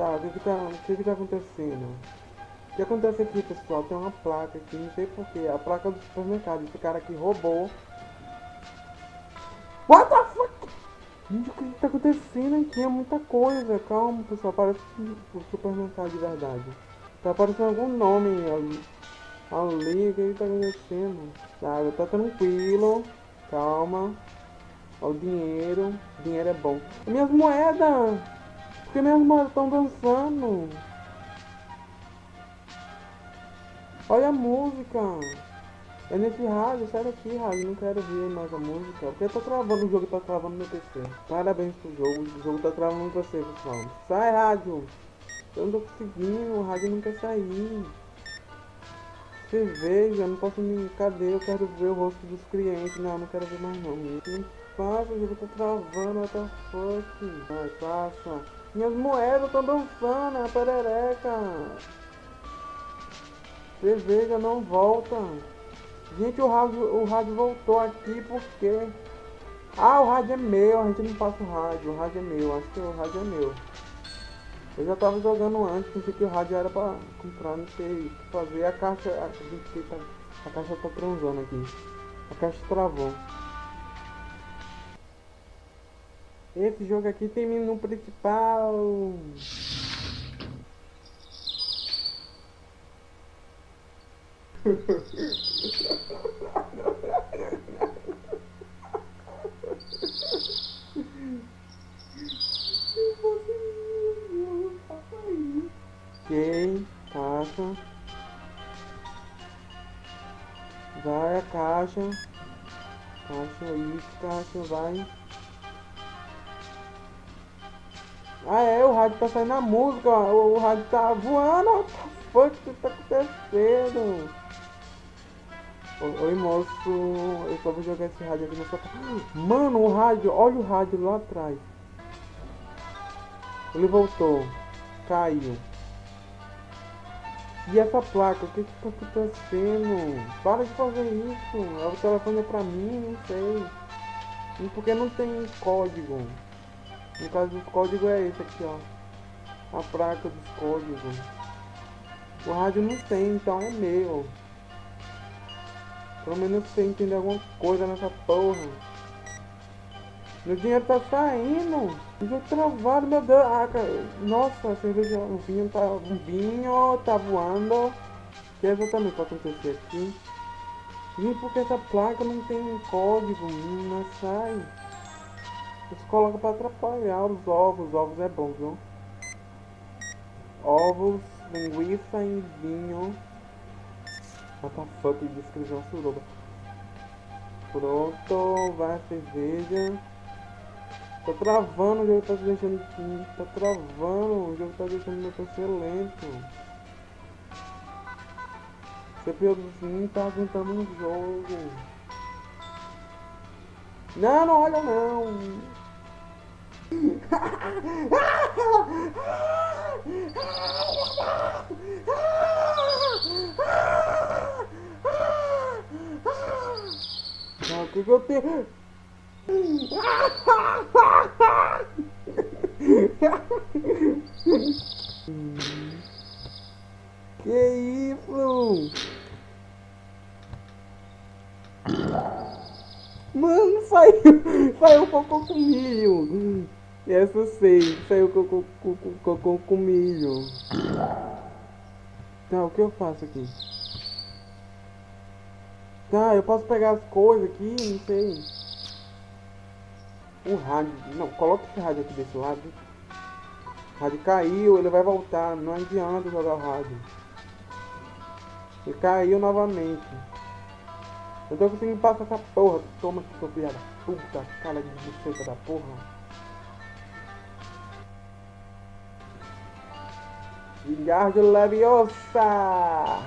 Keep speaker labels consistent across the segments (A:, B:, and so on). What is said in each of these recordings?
A: Tá, o que tá, o que tá acontecendo? O que acontece aqui, pessoal? Tem uma placa aqui, não sei porquê. A placa do supermercado. Esse cara aqui roubou. What the fuck? Gente, o que tá acontecendo aqui? É muita coisa. Calma, pessoal. Parece o supermercado de verdade. Tá aparecendo algum nome ali. Ali, o que que tá acontecendo? Tá, tá tranquilo. Calma. Ó, o dinheiro. Dinheiro é bom. Minhas moedas! Que minhas moedas estão dançando? Olha a música! É nesse rádio, sai daqui, rádio, não quero ver mais a música. Porque tá travando, o jogo tá travando no PC. Parabéns pro jogo, o jogo tá travando no PC, pessoal. Sai, rádio! Eu não tô conseguindo, o rádio não quer sair. Cerveja, não posso me. Cadê? Eu quero ver o rosto dos clientes. Não, não quero ver mais não. Não passa, o jogo tá travando, what the fuck? Vai, passa. Minhas moedas estão dançando, a perereca. Cerveja não volta. Gente, o rádio, o rádio voltou aqui porque... Ah, o rádio é meu, a gente não passa o rádio, o rádio é meu, acho que o rádio é meu. Eu já tava jogando antes, pensei que o rádio era pra comprar, não sei o que fazer. A caixa, a, gente tá, a caixa tá transando aqui. A caixa travou. Esse jogo aqui tem menu principal. ok, caixa. Vai a caixa. Caixa, isso, caixa, vai. Ah é, o rádio tá saindo na música, o, rádio tá voando, what the fuck que tá acontecendo? Oi moço, eu só vou jogar esse rádio aqui na sua Mano, o rádio, olha o rádio lá atrás. Ele voltou. Caiu. E essa placa, o que que tá acontecendo? Para de fazer isso. O telefone é pra mim, não sei. Porque não tem código. No caso dos códigos é esse aqui, ó. A placa dos códigos. O rádio não tem, então é meu. Pelo menos você entender alguma coisa nessa porra. Meu dinheiro tá saindo. Já travado, meu Deus. Ah, nossa, a cerveja, o vinho tá. O vinho tá voando. O que é exatamente vai acontecer aqui? E porque essa placa não tem código, não sai. Eles colocam pra atrapalhar os ovos. Os ovos é bom, viu? Ovos, linguiça e vinho. What the descrição suruba. Pronto, vai cerveja. Tá travando, o jogo tá deixando. Tá travando, o jogo tá deixando meu PC lento. CPU não tá aguentando um jogo. Não, não olha não. O que, que eu tenho? que isso? Mano, saiu, saiu cocô com milho. Essa eu sei, saiu cocô, cocô, cocô com milho. Tá, o que eu faço aqui? Tá, eu posso pegar as coisas aqui, não sei. O rádio. Não, coloca esse rádio aqui desse lado. O rádio caiu, ele vai voltar. Não adianta jogar o rádio. Ele caiu novamente. Eu tô conseguindo passar essa porra. Toma aqui, seu filho da puta. Cara de buceta da porra. Vingardio Leviosa!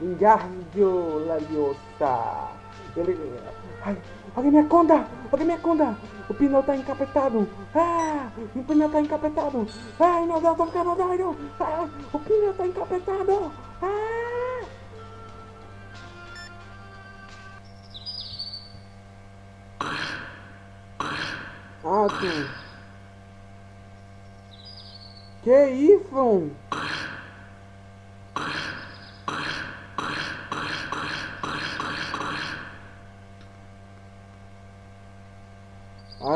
A: Wingardio Leviosa. Ele... Ai, alguém me aconda! Alguém me aconda! O pneu tá encapetado! Ah! O pneu tá encapetado! Ai, meu Deus, tô ficando doido! Ah, o pneu tá encapetado! Ah! Ah. Que isso?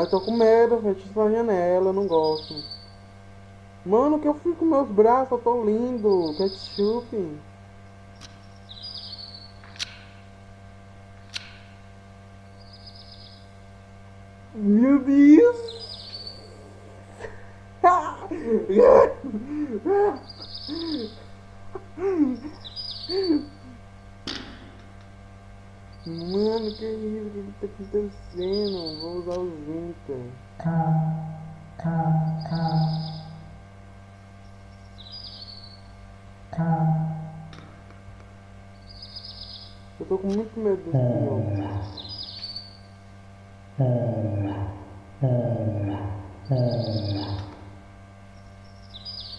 A: Eu tô com medo, fecha essa janela, eu não gosto. Mano, que eu fico com meus braços, eu tô lindo. Ketchup. Meu Deus! Mano, que isso? O que tá acontecendo? Vou usar o Zinca. Eu tô com muito medo desse jogo.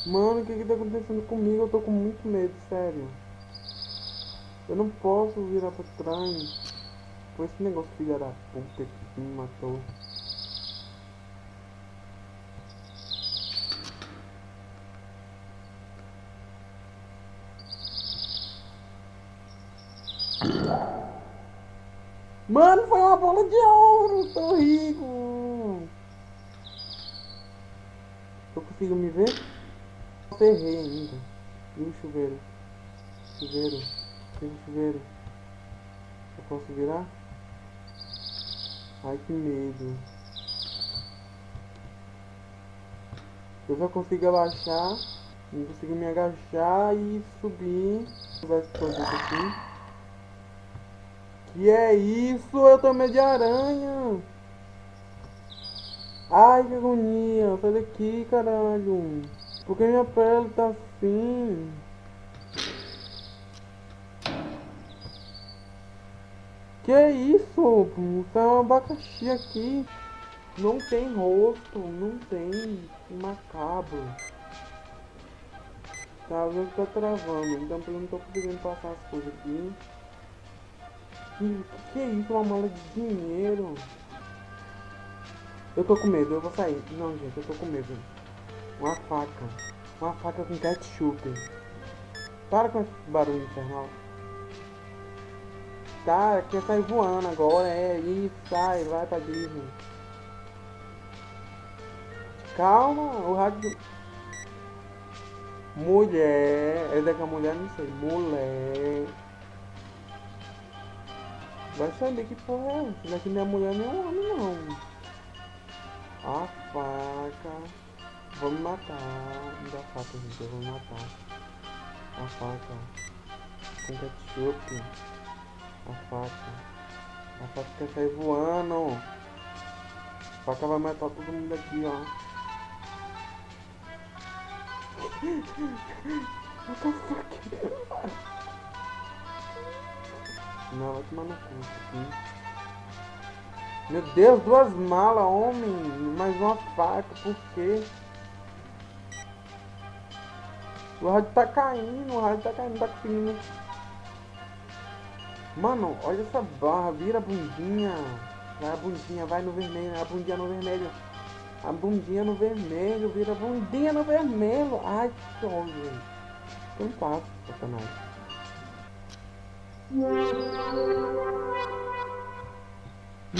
A: Mano, o que que tá acontecendo comigo? Eu tô com muito medo, sério. Eu não posso virar pra trás. Foi esse negócio filha da puta que me matou. Mano, foi uma bola de ouro, tô rico. Eu consigo me ver? Ferrei ainda. E o chuveiro? Chuveiro. Tem um chuveiro. Eu posso virar? Ai que medo. Eu só consigo abaixar. Não consigo me agachar e subir. Vai produto aqui. Que é isso? Eu tô meio de aranha. Ai que agonia. Sai daqui, caralho. Por que minha pele tá assim? Que isso? Tá um abacaxi aqui. Não tem rosto, não tem macabro. Tá, o jogo tá travando, então eu não tô conseguindo passar as coisas aqui. Que, que, que é isso? Uma mala de dinheiro? Eu tô com medo, eu vou sair. Não, gente, eu tô com medo. Uma faca. Uma faca com ketchup. Para com esse barulho infernal. Tá, quer sair voando agora, é isso, sai, vai pra Disney. Calma, o rádio. Mulher, é daqui a mulher, não sei. Mulher. Vai saber que porra é essa. Daqui não é mulher nem homem, não. A faca. Vou me matar. Me dá faca, gente. Eu vou me matar. A faca. Com ketchup. A faca. A faca quer sair voando. A faca vai matar todo mundo aqui, ó. What the fuck? Não, vai tomar no cu isso aqui. Meu Deus, duas malas, homem. Mais uma faca, por quê? O rádio tá caindo, o rádio tá caindo, tá conseguindo. Mano, olha essa barra, vira a bundinha. Vai a bundinha, vai no vermelho, a bundinha no vermelho. A bundinha no vermelho, vira a bundinha no vermelho. Ai, que ódio. Não passa, satanás.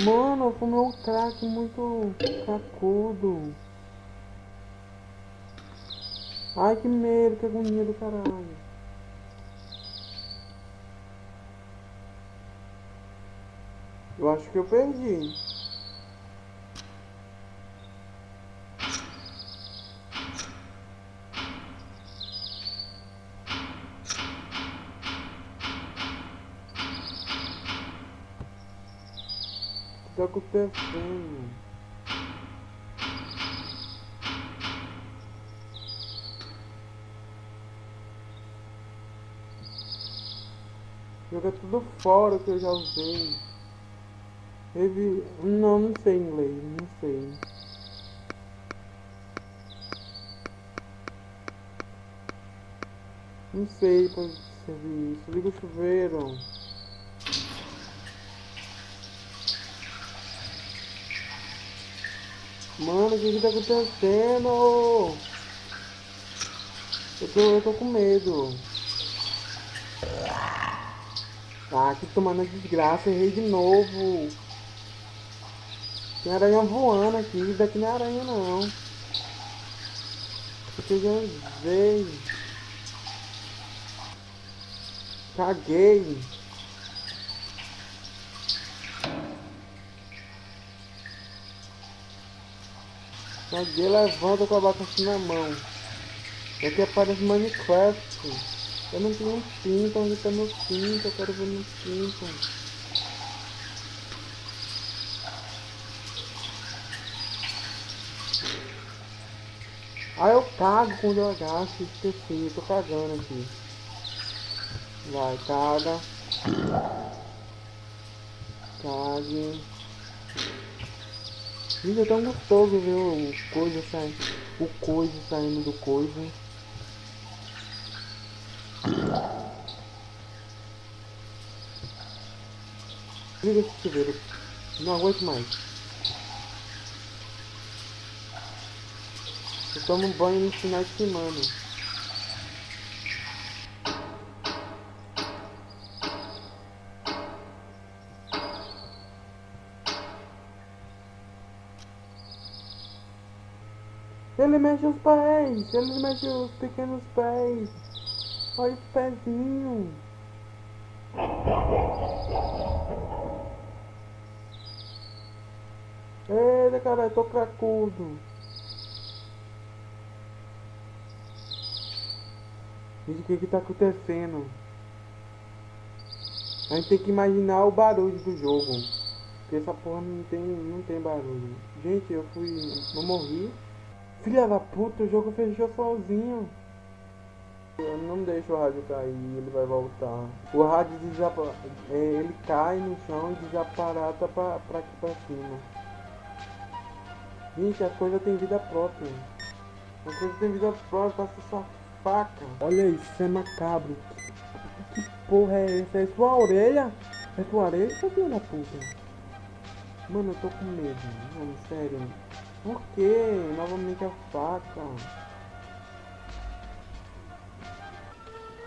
A: Mano, eu fumei um crack muito cracudo. Ai, que medo, que agonia do caralho. Eu acho que eu perdi. O tá acontecendo? Joga tudo fora que eu já usei. Teve. Não, não sei inglês, não sei. Não sei pra servir isso. Liga o chuveiro. Mano, o que que tá acontecendo? Eu tô, eu tô com medo. Ah, que tomando desgraça, errei de novo. Tem aranha voando aqui, daqui não é aranha não. Eu já usei. Caguei. Caguei, levanta com a abacaxi na mão. Aqui aparece Minecraft. Eu não tenho um pinto, onde tá meu pinto? Eu quero ver meu pinto. Ah, eu cago quando eu agacho, esqueci, eu tô cagando aqui. Vai, caga. Cague. Gente, é tão gostoso ver o coisa saindo. O coisa saindo do coisa. Liga esse chuveiro. Não aguento mais. Eu tomo banho no final de semana. Ele mexe os pés, ele mexe os pequenos pés. Olha os pezinhos. Eita, cara, eu tô cracudo. Gente, o que que tá acontecendo? A gente tem que imaginar o barulho do jogo. Porque essa porra não tem, não tem barulho. Gente, eu fui... Eu morri. Filha da puta, o jogo fechou sozinho. Eu não deixo o rádio cair, ele vai voltar. O rádio desapa... É, ele cai no chão e desaparata pra, pra aqui pra cima. Gente, a coisa tem vida própria. A coisa tem vida própria, passa sua faca. Olha isso, é macabro. Que porra é essa? É sua orelha? É sua orelha, seu da puta? Mano, eu tô com medo. Mano, sério. Por que? Novamente a faca.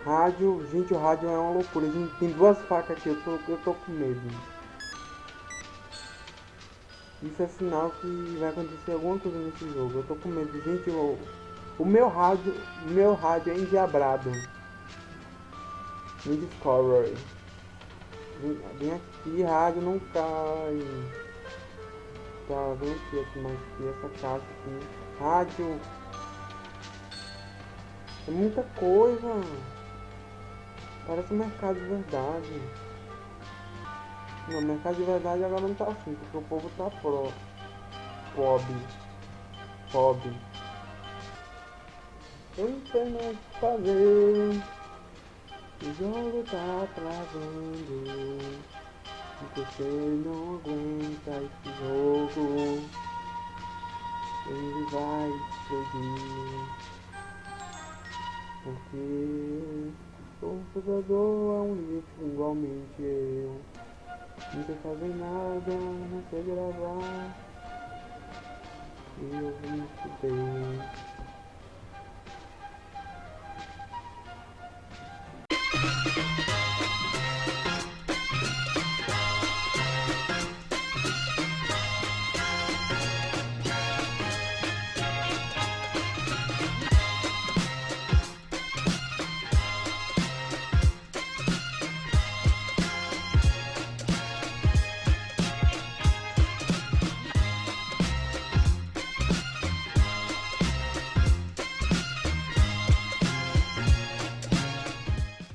A: Rádio, gente, o rádio é uma loucura. Gente, tem duas facas aqui, eu tô, eu tô com medo. Isso é sinal que vai acontecer alguma coisa nesse jogo. Eu tô com medo. Gente, eu, o meu rádio, meu rádio é endiabrado. Me Discovery. Vem aqui, rádio não cai. Tá, vem aqui, aqui mais aqui, essa casa aqui. Rádio. É muita coisa. Parece um mercado de verdade. Não, mercado de verdade agora não tá assim, porque o povo tá pro. Pobre. Pobre. Eu não sei mais o que fazer. O jogo tá travando. E você não aguenta esse jogo. Ele vai explodir. Porque o computador é um lixo igualmente eu. Não sei fazer nada, não sei gravar. E eu me fudei.